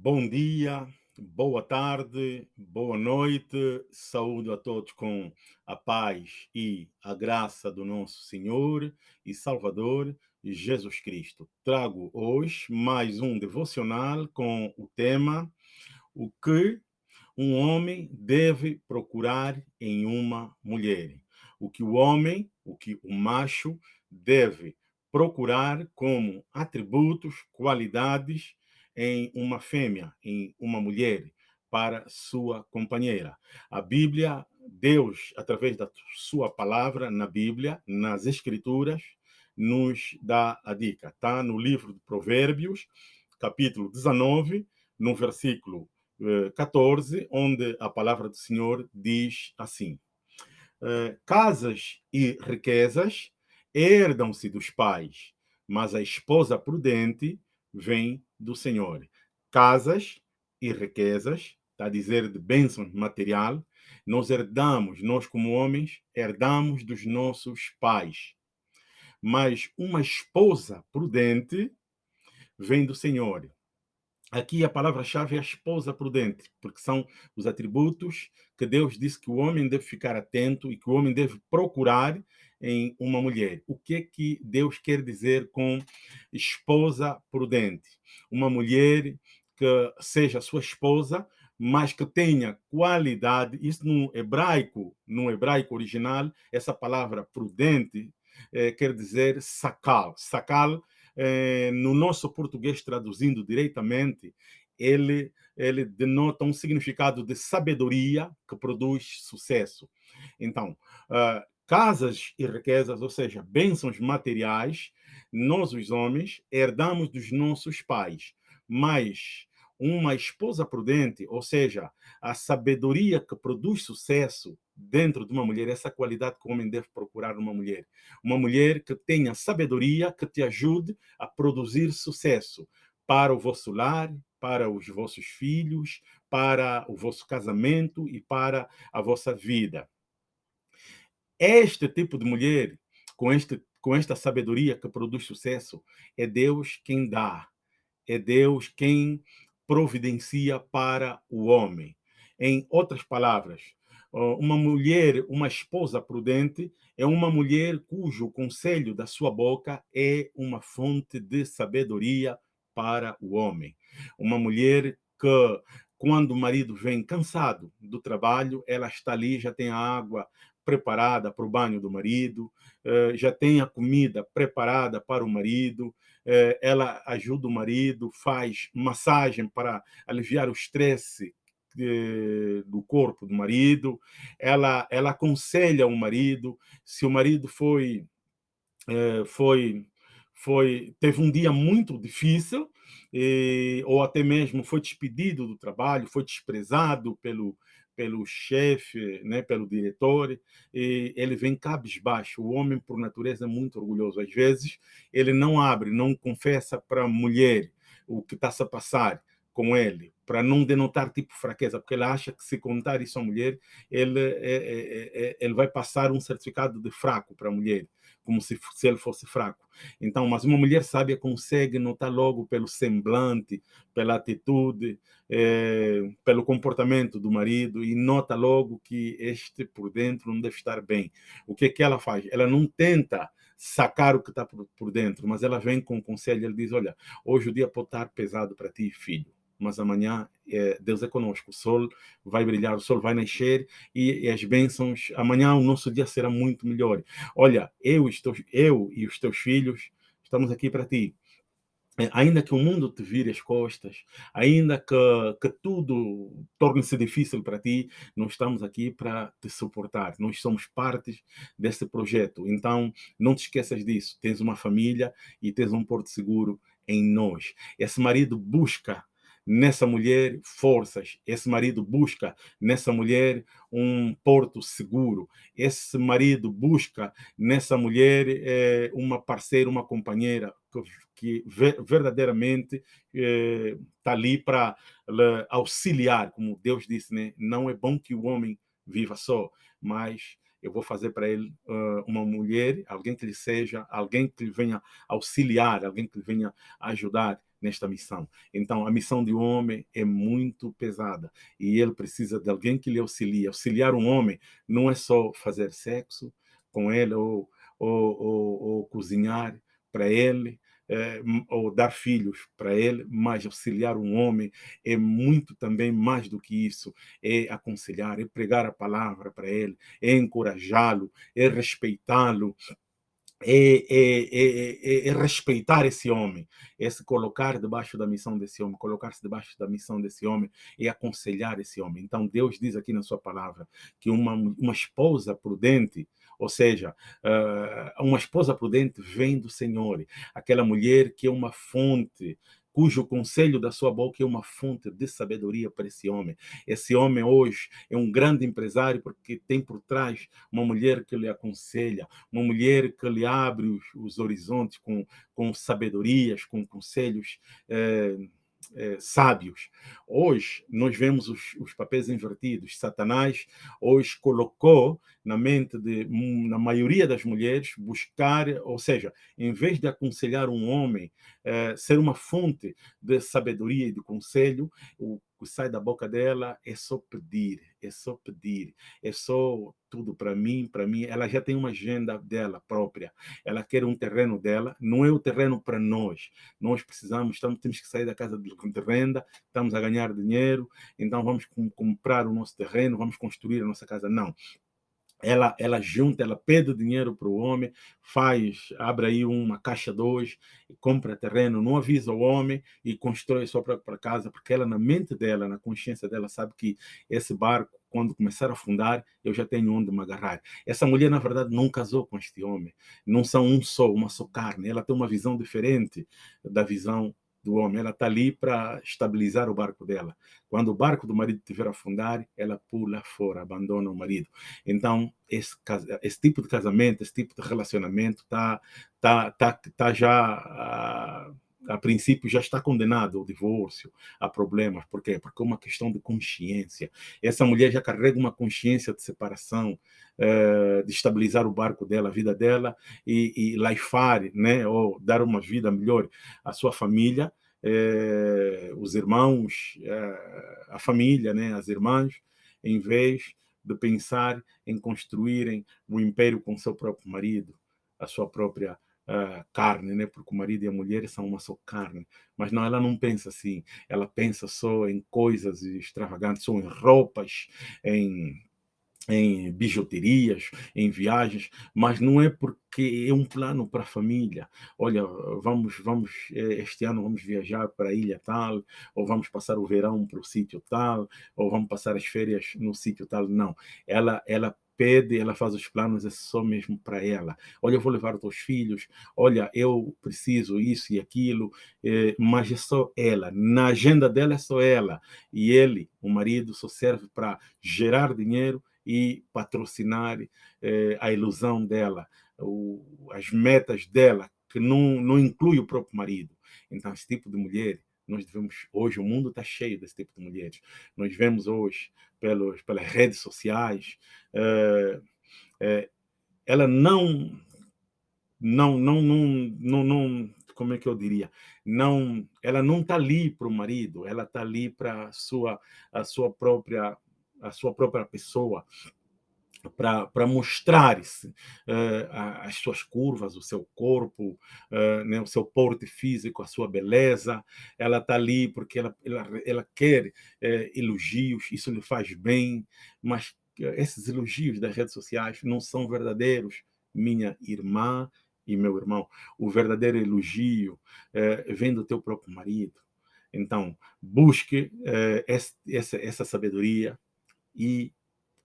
Bom dia, boa tarde, boa noite, saúde a todos com a paz e a graça do nosso Senhor e Salvador Jesus Cristo. Trago hoje mais um devocional com o tema O que um homem deve procurar em uma mulher. O que o homem, o que o macho deve procurar como atributos, qualidades em uma fêmea, em uma mulher, para sua companheira. A Bíblia, Deus, através da sua palavra na Bíblia, nas Escrituras, nos dá a dica. Está no livro de Provérbios, capítulo 19, no versículo 14, eh, onde a palavra do Senhor diz assim: eh, Casas e riquezas herdam-se dos pais, mas a esposa prudente vem do Senhor. Casas e riquezas, está a dizer de bênção material, nós herdamos, nós como homens, herdamos dos nossos pais. Mas uma esposa prudente vem do Senhor. Aqui a palavra-chave é a esposa prudente, porque são os atributos que Deus disse que o homem deve ficar atento e que o homem deve procurar em uma mulher. O que é que Deus quer dizer com esposa prudente? Uma mulher que seja sua esposa, mas que tenha qualidade. Isso no hebraico, no hebraico original, essa palavra prudente eh, quer dizer sakal. Sakal, eh, no nosso português traduzindo diretamente, ele, ele denota um significado de sabedoria que produz sucesso. Então, uh, casas e riquezas, ou seja, bênçãos materiais, nós, os homens, herdamos dos nossos pais. Mas uma esposa prudente, ou seja, a sabedoria que produz sucesso dentro de uma mulher, essa qualidade que o homem deve procurar numa mulher. Uma mulher que tenha sabedoria, que te ajude a produzir sucesso para o vosso lar, para os vossos filhos, para o vosso casamento e para a vossa vida. Este tipo de mulher, com, este, com esta sabedoria que produz sucesso, é Deus quem dá, é Deus quem providencia para o homem. Em outras palavras, uma mulher, uma esposa prudente, é uma mulher cujo conselho da sua boca é uma fonte de sabedoria para o homem. Uma mulher que, quando o marido vem cansado do trabalho, ela está ali, já tem água preparada para o banho do marido, eh, já tem a comida preparada para o marido, eh, ela ajuda o marido, faz massagem para aliviar o estresse eh, do corpo do marido, ela, ela aconselha o marido, se o marido foi, foi, foi teve um dia muito difícil, ou até mesmo foi despedido do trabalho, foi desprezado pelo, pelo chefe, né, pelo diretor, e ele vem cabisbaixo. O homem, por natureza, é muito orgulhoso. Às vezes, ele não abre, não confessa para a mulher o que está a passar com ele, para não denotar tipo fraqueza, porque ele acha que se contar isso à mulher, ele, é, é, é, ele vai passar um certificado de fraco para a mulher como se, se ele fosse fraco. Então, mas uma mulher sábia consegue notar logo pelo semblante, pela atitude, é, pelo comportamento do marido e nota logo que este por dentro não deve estar bem. O que é que ela faz? Ela não tenta sacar o que está por, por dentro, mas ela vem com um conselho, ele diz, olha, hoje o dia pode estar pesado para ti, filho mas amanhã Deus é conosco. O sol vai brilhar, o sol vai nascer e, e, as bênçãos, amanhã o nosso dia será muito melhor. Olha, eu, estou, eu e os teus filhos estamos aqui para ti. É, ainda que o mundo te vire as costas, ainda que, que tudo torne-se difícil para ti, nós estamos aqui para te suportar. Nós somos parte desse projeto. Então, não te esqueças disso. Tens uma família e tens um porto seguro em nós. Esse marido busca nessa mulher forças. Esse marido busca nessa mulher um porto seguro. Esse marido busca nessa mulher é, uma parceira, uma companheira que, que verdadeiramente está eh, é, ali para auxiliar, como Deus disse, né? Não é bom que o homem viva só, mas eu vou fazer para ele uh, uma mulher, alguém que lhe seja, alguém que lhe venha auxiliar, alguém que lhe venha ajudar nesta missão. Então, a missão de um homem é muito pesada e ele precisa de alguém que lhe auxilie. Auxiliar um homem não é só fazer sexo com ele ou, ou, ou, ou cozinhar para ele, é, ou dar filhos para ele, mas auxiliar um homem é muito também mais do que isso. É aconselhar, é pregar a palavra para ele, é encorajá-lo, é respeitá-lo, é, é, é, é, respeitar esse homem, é se colocar debaixo da missão desse homem, colocar-se debaixo da missão desse homem e aconselhar esse homem. Então, Deus diz aqui na sua palavra que uma, uma esposa prudente, ou seja, uma esposa prudente vem do Senhor, aquela mulher que é uma fonte cujo conselho da sua boca é uma fonte de sabedoria para esse homem. Esse homem hoje é um grande empresário porque tem por trás uma mulher que lhe aconselha, uma mulher que lhe abre os, os horizontes com, com sabedorias, com conselhos. Eh, é, sábios. Hoje, nós vemos os, os, papéis invertidos. Satanás hoje colocou na mente de, na maioria das mulheres, buscar, ou seja, em vez de aconselhar um homem, é, ser uma fonte de sabedoria e de conselho, o que sai da boca dela é só pedir, é só pedir, é só tudo para mim, para mim. Ela já tem uma agenda dela própria. Ela quer um terreno dela, não é o terreno para nós. Nós precisamos, estamos, temos que sair da casa de renda, estamos a ganhar dinheiro, então vamos comprar o nosso terreno, vamos construir a nossa casa. Não ela, ela junta, ela pede dinheiro para o homem, faz, abre aí uma caixa dois, compra terreno, não avisa o homem e constrói sua própria casa, porque ela, na mente dela, na consciência dela, sabe que esse barco, quando começar a afundar, eu já tenho onde me agarrar. Essa mulher, na verdade, não casou com este homem, não são um só, uma só carne, ela tem uma visão diferente da visão do homem. Ela está ali para estabilizar o barco dela. Quando o barco do marido tiver a afundar, ela pula fora, abandona o marido. Então, esse, esse tipo de casamento, esse tipo de relacionamento está tá, tá, tá já... Uh, a princípio já está condenado ao divórcio, a problemas. Por quê? Porque é uma questão de consciência. Essa mulher já carrega uma consciência de separação, eh, de estabilizar o barco dela, a vida dela, e, e laifar, né, ou dar uma vida melhor à sua família, eh, os irmãos, eh, a família, né, as irmãs, em vez de pensar em construírem um império com seu próprio marido, a sua própria uh, carne, né? porque o marido e a mulher são uma só carne. Mas não, ela não pensa assim. Ela pensa só em coisas extravagantes, só em roupas, em em bijuterias, em viagens, mas não é porque é um plano para a família. Olha, vamos, vamos eh, este ano vamos viajar para a ilha tal, ou vamos passar o verão para o sítio tal, ou vamos passar as férias no sítio tal. Não, ela, ela pede, ela faz os planos, é só mesmo para ela. Olha, eu vou levar os teus filhos, olha, eu preciso isso e aquilo, eh, mas é só ela. Na agenda dela é só ela. E ele, o marido, só serve para gerar dinheiro e patrocinar eh, a ilusão dela, o, as metas dela, que não, não inclui o próprio marido. Então, esse tipo de mulher nós devemos, hoje o mundo está cheio desse tipo de mulheres. Nós vemos hoje pelos, pelas redes sociais, é, é, ela não, não, não, não, não, não, como é que eu diria? Não, ela não está ali para o marido, ela está ali para a sua, a sua própria, a sua própria pessoa para mostrar uh, as suas curvas, o seu corpo, uh, né, o seu porte físico, a sua beleza. Ela está ali porque ela, ela, ela quer uh, elogios, isso lhe faz bem, mas esses elogios das redes sociais não são verdadeiros, minha irmã e meu irmão. O verdadeiro elogio vem do teu próprio marido. Então, busque essa, essa sabedoria e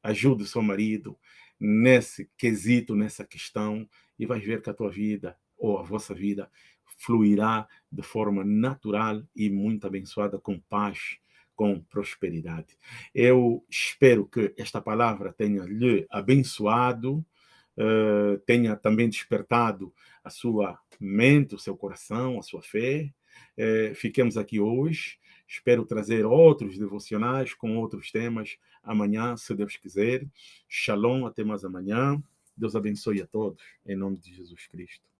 ajude o seu marido nesse quesito, nessa questão, e vais ver que a tua vida, ou a vossa vida, fluirá de forma natural e muito abençoada, com paz, com prosperidade. Eu espero que esta palavra tenha lhe abençoado, uh, tenha também despertado a sua mente, o seu coração, a sua fé. Uh, fiquemos aqui hoje Espero trazer outros devocionais com outros temas amanhã, se Deus quiser. Shalom, até mais amanhã. Deus abençoe a todos, em nome de Jesus Cristo.